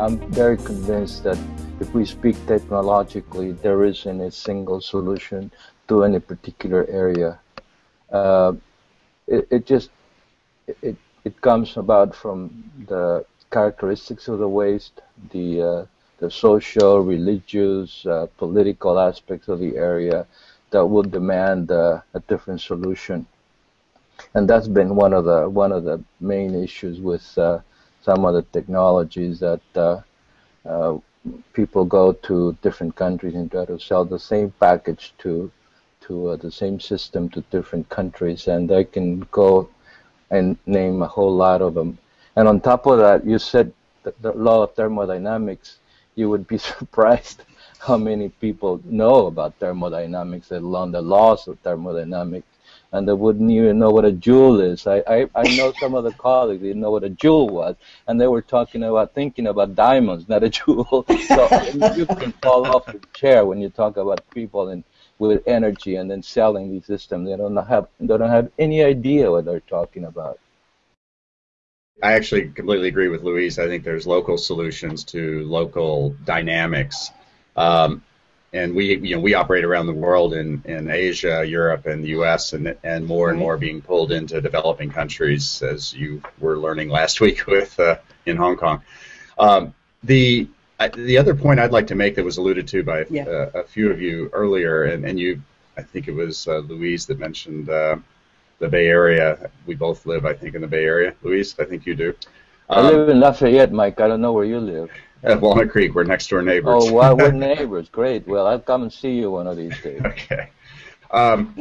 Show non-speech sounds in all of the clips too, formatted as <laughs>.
I'm very convinced that if we speak technologically, there isn't a single solution to any particular area. Uh, it, it just it it comes about from the characteristics of the waste, the uh, the social, religious, uh, political aspects of the area that would demand uh, a different solution. And that's been one of the one of the main issues with uh, some of the technologies that uh, uh, people go to different countries and try to sell the same package to to uh, the same system to different countries, and they can go and name a whole lot of them. And on top of that, you said the, law of thermodynamics. You would be <laughs> surprised how many people know about thermodynamics, let the laws of thermodynamics and they wouldn't even know what a joule is. I, I, I know some of the colleagues didn't know what a joule was, and they were talking about thinking about diamonds, not a joule. <laughs> so you can fall off the chair when you talk about people and with energy and then selling these systems. They don't have they don't have any idea what they're talking about. I actually completely agree with Luis. I think there's local solutions to local dynamics. Um, and we you know we operate around the world in, in Asia, Europe, and the U.S. and and more and more being pulled into developing countries, as you were learning last <laughs> week with uh, in Hong Kong. Um, the the other point I'd like to make that was alluded to by yeah. uh, a few of you earlier, and, and you, I think it was uh, Luis that mentioned uh, the Bay Area. We both live, I think, in the Bay Area. Luis, I think you do. Um, I live in Lafayette, Mike. I don't know where you live. At Walnut Creek, we're next door neighbors. Oh, we're <laughs> neighbors. Great. Well, I'll come and see you one of these days. okay. Um,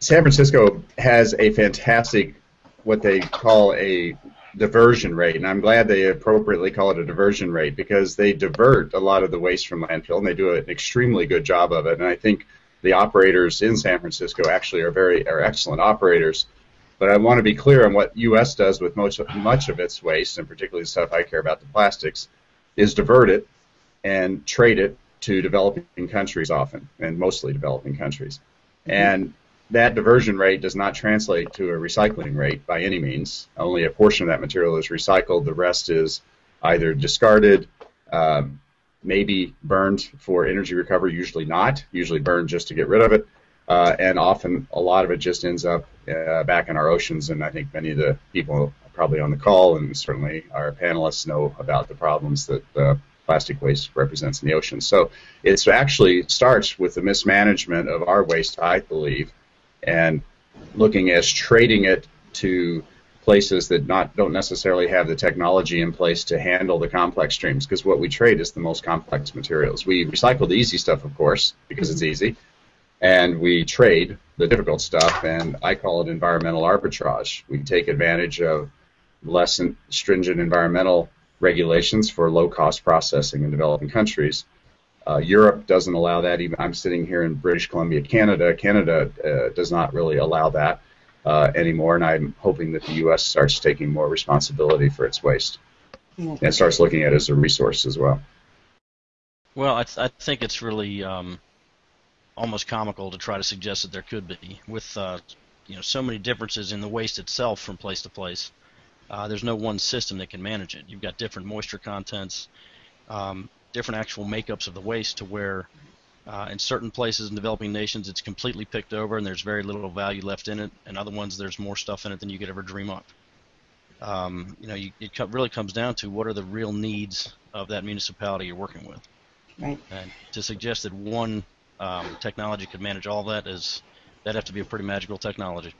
San Francisco has a fantastic, what they call a diversion rate, and I'm glad they appropriately call it a diversion rate because they divert a lot of the waste from landfill, and they do an extremely good job of it. And I think the operators in San Francisco actually are very are excellent operators. But I want to be clear on what U.S. does with most much of its waste, and particularly the stuff I care about, the plastics is divert it and trade it to developing countries often, and mostly developing countries. Mm-hmm. And that diversion rate does not translate to a recycling rate by any means. Only a portion of that material is recycled. The rest is either discarded, um, maybe burned for energy recovery, usually not, usually burned just to get rid of it. Uh, and often a lot of it just ends up uh, back in our oceans. And I think many of the people probably on the call, and certainly our panelists know about the problems that uh, plastic waste represents in the ocean. So it actually starts with the mismanagement of our waste, I believe, and looking as trading it to places that not don't necessarily have the technology in place to handle the complex streams because what we trade is the most complex materials. We recycle the easy stuff, of course, because it's easy, and we trade the difficult stuff, and I call it environmental arbitrage. We take advantage of less stringent environmental regulations for low cost processing in developing countries. Uh, Europe doesn't allow that. Even I'm sitting here in British Columbia, Canada. Canada uh, does not really allow that uh, anymore, and I'm hoping that the U.S. starts taking more responsibility for its waste and starts looking at it as a resource as well. Well, I, th- I think it's really um, almost comical to try to suggest that there could be, with uh, you know so many differences in the waste itself from place to place. Uh, there's no one system that can manage it. You've got different moisture contents, um, different actual makeups of the waste to where uh, in certain places in developing nations it's completely picked over and there's very little value left in it, and other ones there's more stuff in it than you could ever dream of. Um, you know, you, it really comes down to what are the real needs of that municipality you're working with. Right. And to suggest that one um, technology could manage all that is that'd have to be a pretty magical technology.